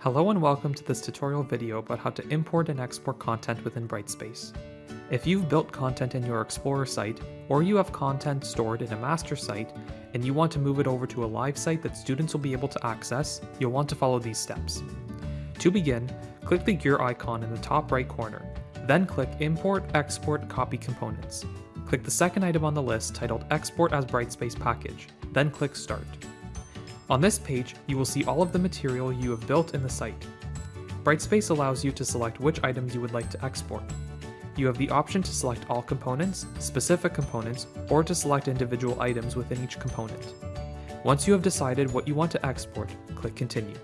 Hello and welcome to this tutorial video about how to import and export content within Brightspace. If you've built content in your Explorer site, or you have content stored in a master site, and you want to move it over to a live site that students will be able to access, you'll want to follow these steps. To begin, click the gear icon in the top right corner, then click Import, Export, Copy Components. Click the second item on the list titled Export as Brightspace Package, then click Start. On this page, you will see all of the material you have built in the site. Brightspace allows you to select which items you would like to export. You have the option to select all components, specific components, or to select individual items within each component. Once you have decided what you want to export, click Continue.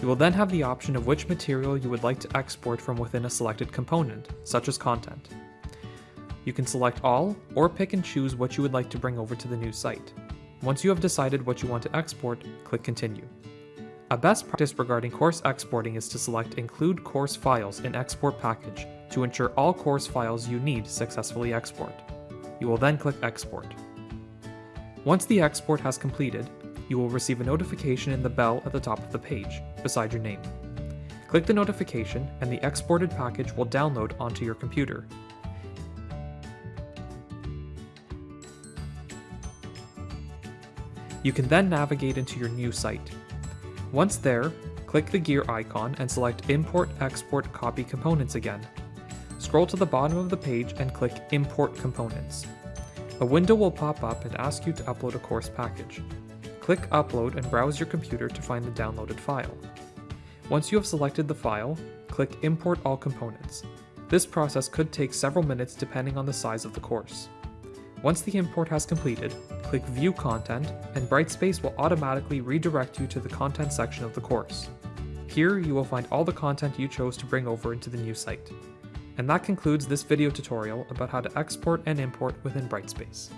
You will then have the option of which material you would like to export from within a selected component, such as content. You can select all, or pick and choose what you would like to bring over to the new site. Once you have decided what you want to export, click Continue. A best practice regarding course exporting is to select Include Course Files in Export Package to ensure all course files you need successfully export. You will then click Export. Once the export has completed, you will receive a notification in the bell at the top of the page, beside your name. Click the notification and the exported package will download onto your computer, You can then navigate into your new site. Once there, click the gear icon and select Import Export Copy Components again. Scroll to the bottom of the page and click Import Components. A window will pop up and ask you to upload a course package. Click Upload and browse your computer to find the downloaded file. Once you have selected the file, click Import All Components. This process could take several minutes depending on the size of the course. Once the import has completed, click View Content, and Brightspace will automatically redirect you to the content section of the course. Here you will find all the content you chose to bring over into the new site. And that concludes this video tutorial about how to export and import within Brightspace.